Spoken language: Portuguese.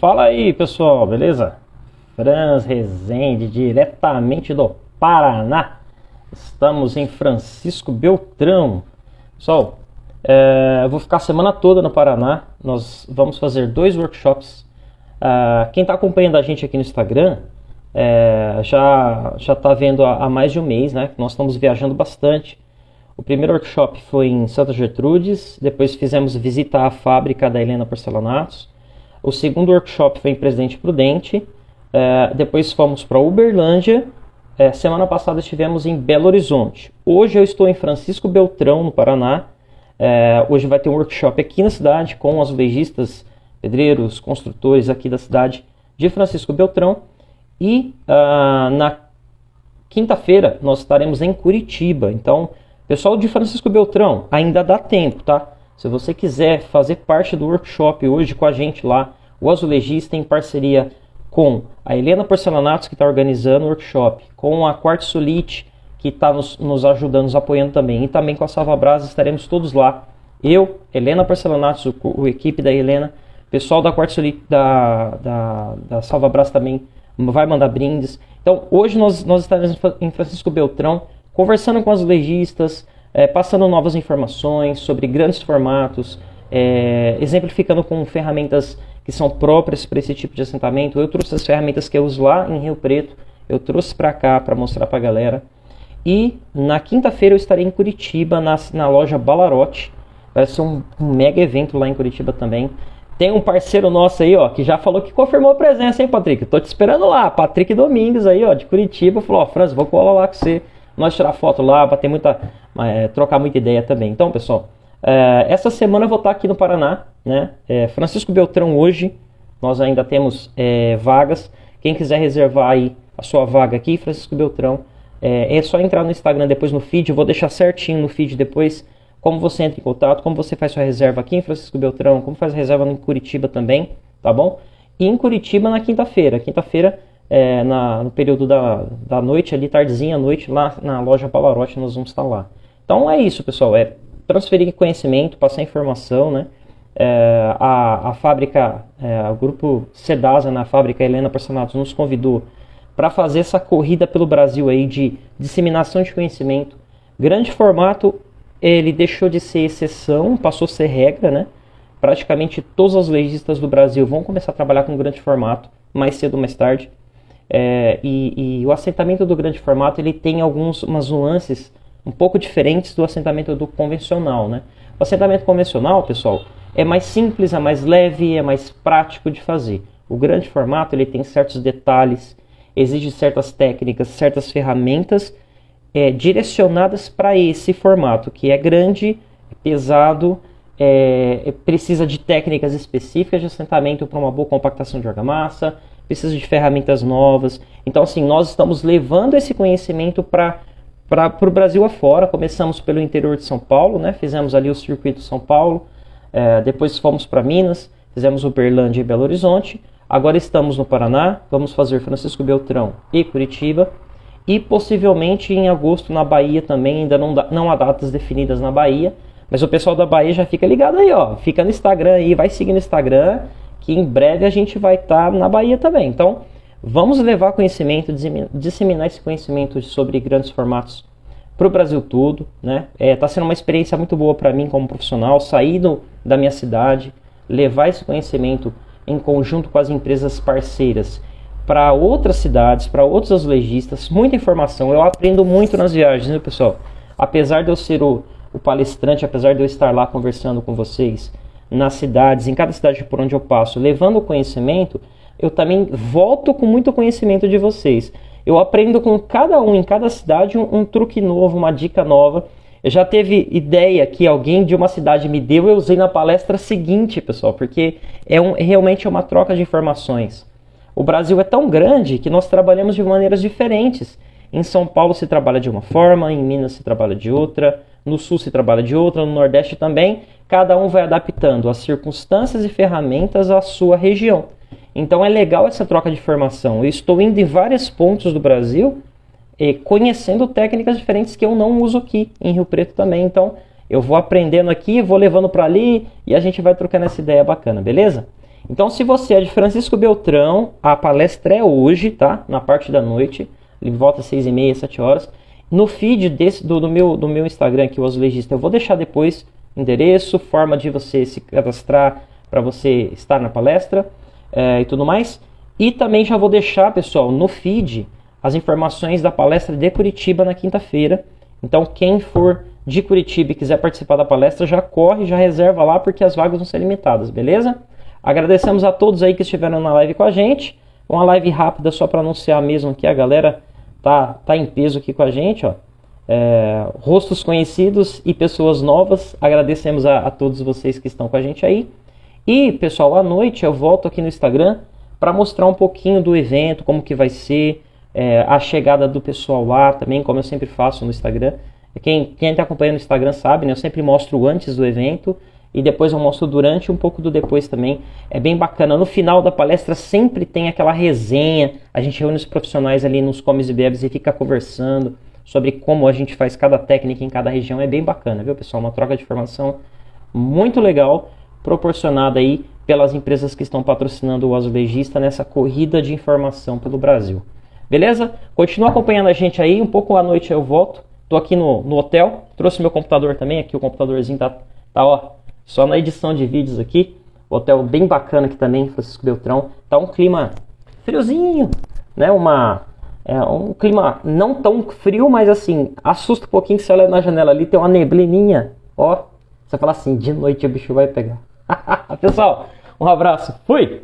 Fala aí pessoal, beleza? Franz Rezende, diretamente do Paraná. Estamos em Francisco Beltrão. Pessoal, é, eu vou ficar a semana toda no Paraná. Nós vamos fazer dois workshops. Uh, quem está acompanhando a gente aqui no Instagram é, já já está vendo há, há, mais de um mês, né? Nós estamos viajando bastante. O primeiro workshop foi em Santa Gertrudes, depois fizemos visita à fábrica da Helena Porcelanatos. O segundo workshop foi em Presidente Prudente, é, depois fomos para Uberlândia. É, semana passada estivemos em Belo Horizonte. Hoje eu estou em Francisco Beltrão, no Paraná. É, hoje vai ter um workshop aqui na cidade com azulejistas, pedreiros, construtores aqui da cidade de Francisco Beltrão. E uh, na quinta-feira nós estaremos em Curitiba. Então, pessoal de Francisco Beltrão, ainda dá tempo, tá? Se você quiser fazer parte do workshop hoje com a gente lá, o azulejista em parceria com a Helena Porcelanatos, que está organizando o workshop, com a Quartzolite, que está nos, nos, ajudando, nos apoiando também, e também com a Salva Brasa, estaremos todos lá. Eu, Helena Porcelanatos, o, equipe da Helena, pessoal da Quartzolite, da, da, da Salva Brasa também vai mandar brindes. Então, hoje nós, nós estaremos em Francisco Beltrão, conversando com os legistas, é, passando novas informações sobre grandes formatos, é, exemplificando com ferramentas que são próprias para esse tipo de assentamento. Eu trouxe as ferramentas que eu uso lá em Rio Preto, eu trouxe para cá para mostrar para a galera. E na quinta-feira eu estarei em Curitiba, na, na loja Balarote. Vai ser um, um, mega evento lá em Curitiba também. Tem um parceiro nosso aí, ó, que já falou que confirmou a presença, hein, Patrick? Tô te esperando lá. Patrick Domingues aí, ó, de Curitiba, falou, ó, Franz, vou colar lá com você. Nós tirar foto lá, bater muita, é, trocar muita ideia também. Então, pessoal, é, essa semana eu vou estar aqui no Paraná, né? É, Francisco Beltrão hoje, nós ainda temos é, vagas. Quem quiser reservar aí a sua vaga aqui, Francisco Beltrão, é, é só entrar no Instagram depois no feed. Eu vou deixar certinho no feed depois como você entra em contato, como você faz sua reserva aqui em Francisco Beltrão, como faz reserva em Curitiba também, tá bom? E em Curitiba na quinta-feira. Quinta-feira, é, no período da, da noite, ali tardezinha à noite, lá na loja Pavarotti, nós vamos estar lá. Então é isso, pessoal. É transferir conhecimento, passar informação, né? É, a, a fábrica, é, o grupo Sedasa na fábrica Helena Personatos nos convidou para fazer essa corrida pelo Brasil aí de disseminação de conhecimento. Grande formato ele deixou de ser exceção, passou a ser regra, né? Praticamente todos os legistas do Brasil vão começar a trabalhar com grande formato, mais cedo ou mais tarde. É, e, e, o assentamento do grande formato ele tem algumas nuances um pouco diferentes do assentamento do convencional, né? O assentamento convencional, pessoal, é mais simples, é mais leve, é mais prático de fazer. O grande formato ele tem certos detalhes, exige certas técnicas, certas ferramentas é, direcionadas para esse formato, que é grande, pesado, é, precisa de técnicas específicas de assentamento para uma boa compactação de argamassa, precisa de ferramentas novas. Então, assim, nós estamos levando esse conhecimento para para o Brasil afora. Começamos pelo interior de São Paulo, né? fizemos ali o circuito São Paulo, é, depois fomos para Minas, fizemos Uberlândia e Belo Horizonte. Agora estamos no Paraná, vamos fazer Francisco Beltrão e Curitiba e possivelmente em agosto na Bahia também, ainda não, dá, não há datas definidas na Bahia, mas o pessoal da Bahia já fica ligado aí, ó, fica no Instagram aí, vai seguir no Instagram, que em breve a gente vai estar tá na Bahia também. Então, vamos levar conhecimento, disseminar esse conhecimento sobre grandes formatos para o Brasil todo, né? É, tá sendo uma experiência muito boa para mim como profissional, sair do, da minha cidade, levar esse conhecimento em conjunto com as empresas parceiras para outras cidades, para outros azulegistas, muita informação. Eu aprendo muito nas viagens, viu, pessoal? Apesar de eu ser o, o palestrante, apesar de eu estar lá conversando com vocês nas cidades, em cada cidade por onde eu passo, levando o conhecimento, eu também volto com muito conhecimento de vocês. Eu aprendo com cada um, em cada cidade, um, um truque novo, uma dica nova. Eu já teve ideia que alguém de uma cidade me deu, eu usei na palestra seguinte, pessoal, porque é um, realmente é uma troca de informações. O Brasil é tão grande que nós trabalhamos de maneiras diferentes. Em São Paulo se trabalha de uma forma, em Minas se trabalha de outra, no Sul se trabalha de outra, no Nordeste também. Cada um vai adaptando as circunstâncias e ferramentas à sua região. Então é legal essa troca de informação. Eu estou indo em vários pontos do Brasil e conhecendo técnicas diferentes que eu não uso aqui em Rio Preto também. Então eu vou aprendendo aqui, vou levando para ali e a gente vai trocando essa ideia bacana, beleza? Então, se você é de Francisco Beltrão, a palestra é hoje, tá? Na parte da noite, ele volta às 6 e meia, 7 horas. No feed desse, do, do, meu, do meu Instagram aqui, o Azulejista, eu vou deixar depois endereço, forma de você se cadastrar para você estar na palestra é, e tudo mais. E também já vou deixar, pessoal, no feed as informações da palestra de Curitiba na quinta-feira. Então, quem for de Curitiba e quiser participar da palestra, já corre, já reserva lá, porque as vagas vão ser limitadas, beleza? Agradecemos a todos aí que estiveram na live com a gente. Uma live rápida só para anunciar mesmo que a galera tá, tá em peso aqui com a gente, ó. É, rostos conhecidos e pessoas novas. Agradecemos a, a todos vocês que estão com a gente aí. E, pessoal, à noite eu volto aqui no Instagram para mostrar um pouquinho do evento, como que vai ser, é, a chegada do pessoal lá também, como eu sempre faço no Instagram. Quem está acompanhando no Instagram sabe, né, eu sempre mostro antes do evento e depois eu mostro durante um pouco do depois também. É bem bacana. No final da palestra sempre tem aquela resenha, a gente reúne os profissionais ali nos comes e bebes e fica conversando sobre como a gente faz cada técnica em cada região. É bem bacana, viu pessoal? Uma troca de informação muito legal, proporcionada aí pelas empresas que estão patrocinando o azulejista nessa corrida de informação pelo Brasil. Beleza? Continua acompanhando a gente aí, um pouco à noite eu volto. Tô aqui no, no hotel, trouxe meu computador também, aqui o computadorzinho tá, tá ó, só na edição de vídeos aqui. Hotel bem bacana aqui também, Francisco Beltrão. Tá um clima friozinho, né? Uma, é, um clima não tão frio, mas assim, assusta um pouquinho que você olha na janela ali, tem uma neblininha, ó. Você fala assim, de noite o bicho vai pegar. Pessoal, um abraço, fui!